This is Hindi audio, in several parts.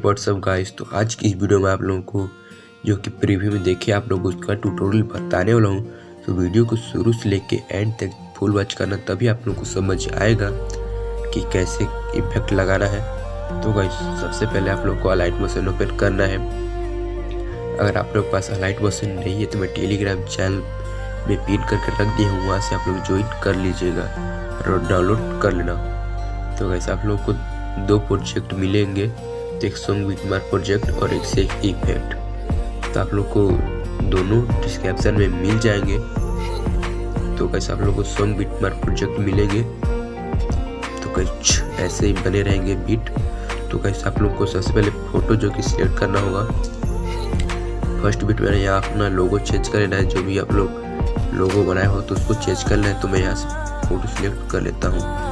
व्हाट्सअप गाइस तो आज की इस वीडियो में आप लोगों को जो कि प्रीव्यू में देखे आप लोग उसका ट्यूटोरियल बताने वाला हूँ। तो वीडियो को शुरू से लेके एंड तक फुल वॉच करना, तभी आप लोगों को समझ आएगा कि कैसे इफ़ेक्ट लगाना है। तो गाइस सबसे पहले आप लोग को अलाइट मशीन ओपन करना है। अगर आप लोग पास अलाइट मशीन नहीं है तो मैं टेलीग्राम चैनल में पिन करके रख दिया हूँ। वहाँ से आप लोग ज्वाइन कर लीजिएगा और डाउनलोड कर लेना। तो वैसे आप लोग को दो प्रोजेक्ट मिलेंगे। एक सॉन्ग मार प्रोजेक्ट और एक से इफ़ेक्ट तो आप लोग को दोनों डिस्क्रिप्शन में मिल जाएँगे। तो कैसे आप लोग को सॉन्ग बीट प्रोजेक्ट मिलेंगे। तो कुछ ऐसे ही बने रहेंगे बीट तो कैसे आप लोग को सबसे पहले फ़ोटो जो कि सिलेक्ट करना होगा। फ़र्स्ट बीट मैंने यहाँ अपना लोगो चेंज कर लेना है। जो भी आप लोग लोगो बनाए हो तो उसको चेंज कर है तो मैं यहाँ से फ़ोटो सिलेक्ट कर लेता हूँ।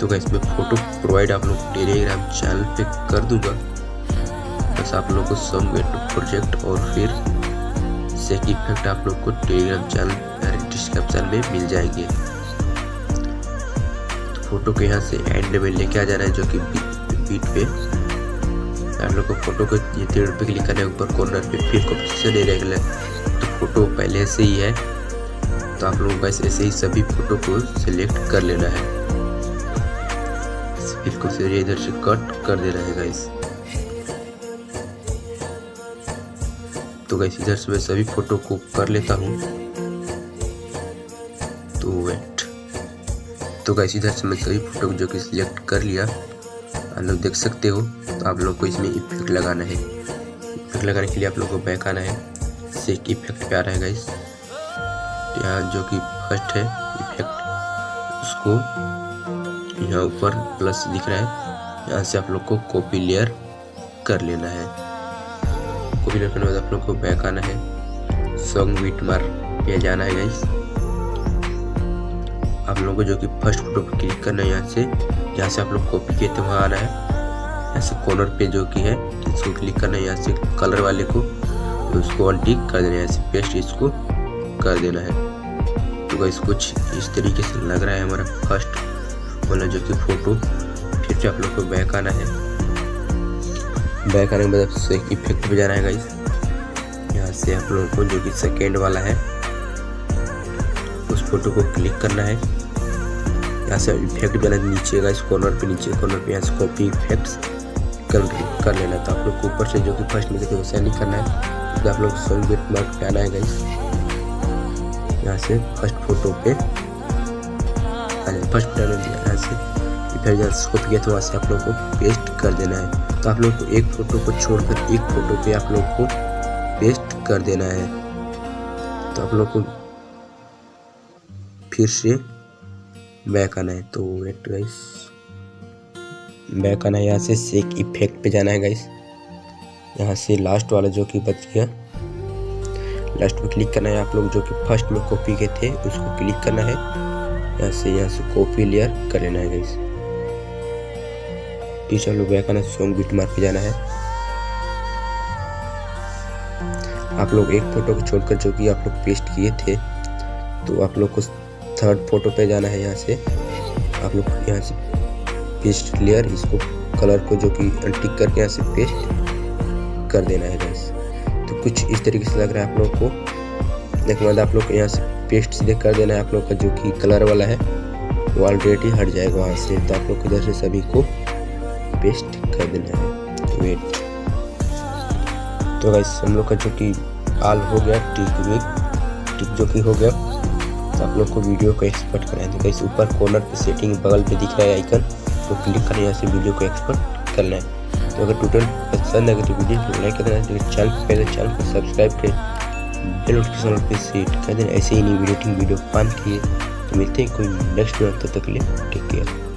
तो गैस मैं फ़ोटो प्रोवाइड आप लोग टेलीग्राम चैनल पे कर दूँगा। बस आप लोग को सम वेट प्रोजेक्ट और फिर सेक इफ़ेक्ट आप लोग को टेलीग्राम चैनल डिस्क्रिप्शन में मिल जाएँगे। तो फ़ोटो को यहाँ से एंड में लेके आ जाना है जो कि बीट, पे। आप लोग को फ़ोटो को ये पे क्लिक करने है ऊपर कॉर्नर पे फिर को नहीं रहेगा तो फ़ोटो पहले से ही है। तो आप लोगों को ऐसे ही सभी फ़ोटो को सिलेक्ट कर लेना है। इसको फिर इधर से कट कर देना है गाइस तो गाइस इधर से मैं सभी फ़ोटो को कर लेता हूँ। तो वेट तो गाइस इधर से मैं सभी फ़ोटो जो कि सिलेक्ट कर लिया, आप लोग देख सकते हो तो आप लोग को इसमें इफ़ेक्ट लगाना है। इफ़ेक्ट लगाने के लिए आप लोग को बैक आना है। सेक इफ़ेक्ट पे आ रहा है गाइस यहाँ जो कि फ़र्स्ट है इफ़ेक्ट उसको यहाँ ऊपर प्लस दिख रहा है। यहाँ से आप लोग को कॉपी लेयर कर लेना है। कॉपी लेयर करने के बाद आप लोग को बैक आना है। सॉन्ग बीट मार पे जाना है गाइस आप लोगों को जो कि फ़र्स्ट फ़ोटो पर क्लिक करना है यहाँ से, जहाँ से आप लोग कॉपी किए थे, वहाँ आना है। यहाँ से कॉर्नर पे जो कि है, इसको क्लिक करना है। यहाँ से कलर वाले को उसको अनटिक कर देना है। यहाँ से पेस्ट इसको कर देना है। तो गाइस कुछ इस तरीके से लग रहा है हमारा फ़र्स्ट वाला जो कि फ़ोटो फिर से आप लोग को बैक आना है। बैक आने के बाद आपसे इफ़ेक्ट पे जाना है गाइस यहाँ से आप लोगों को जो कि सेकेंड वाला है, उस फ़ोटो को क्लिक करना है। यहाँ से इफ़ेक्ट भी नीचे गाइस कॉर्नर पे, नीचे कॉर्नर पे। यहाँ से कॉपी इफेक्ट्स कर कर लेना तो आप लोग को ऊपर से जो कि फ़र्स्ट में थे वैसा नहीं करना है। तो आप लोग सॉन्ग बिट मार्क पे आना है गाइस यहाँ से फ़र्स्ट फ़ोटो पे फ़र्स्ट डाल दिया यहाँ से फिर जहाँ स्कोप किया तो वहाँ से आप लोग को पेस्ट कर देना है। तो आप लोग को एक फ़ोटो को छोड़कर एक फ़ोटो पे आप लोग को पेस्ट कर देना है। तो आप लोग को फिर से बैक आना है। तो वेट गाइस बैक आना है। यहाँ से सेक इफ़ेक्ट पे जाना है गाइस यहाँ से लास्ट वाला जो कि बच गया। लास्ट में क्लिक करना है। आप लोग जो कि फ़र्स्ट में कॉपी के थे, उसको क्लिक करना है। यहाँ से यहाँ से कॉपी लेयर कर लेना है गाइस टीचर लोग बैक आना सॉन्ग बीट मार के जाना है। आप लोग एक फ़ोटो को छोड़कर जो कि आप लोग पेस्ट किए थे तो आप लोग को थर्ड फ़ोटो पे जाना है यहाँ से। आप लोग यहाँ से पेस्ट लेयर इसको कलर को जो कि टिक करके यहाँ से पेस्ट कर देना है गाइस तो कुछ इस तरीके से लग रहा है आप लोग को। देखने बाद आप लोग यहाँ से पेस्ट सीधे कर देना है आप लोग का, जो कि कलर वाला है। वो ऑलरेडी हट जाएगा वहाँ से। तो आप लोग इधर से सभी को पेस्ट कर देना है। वेट तो गाइस हम लोग का जो कि आल हो गया टिक विक टिक जो कि हो गया तो आप लोग को वीडियो को एक्सपर्ट कराएँ तो गाइस ऊपर कॉर्नर पे सेटिंग बगल पे दिख रहा है आइकन तो क्लिक करना यहाँ से वीडियो को एक्सपर्ट करना है। तो अगर टोटल पसंद है तो वीडियो को लाइक करना है। चैनल पहले, चैनल को सब्सक्राइब करें। बेल नोटिफिकेशन पे सेट कर देना ऐसे ही नहीं, वीडियो वीडियो पान किए। तो मिलते हैं कोई नेक्स्ट वीडियो तब तक के लिए टेक केयर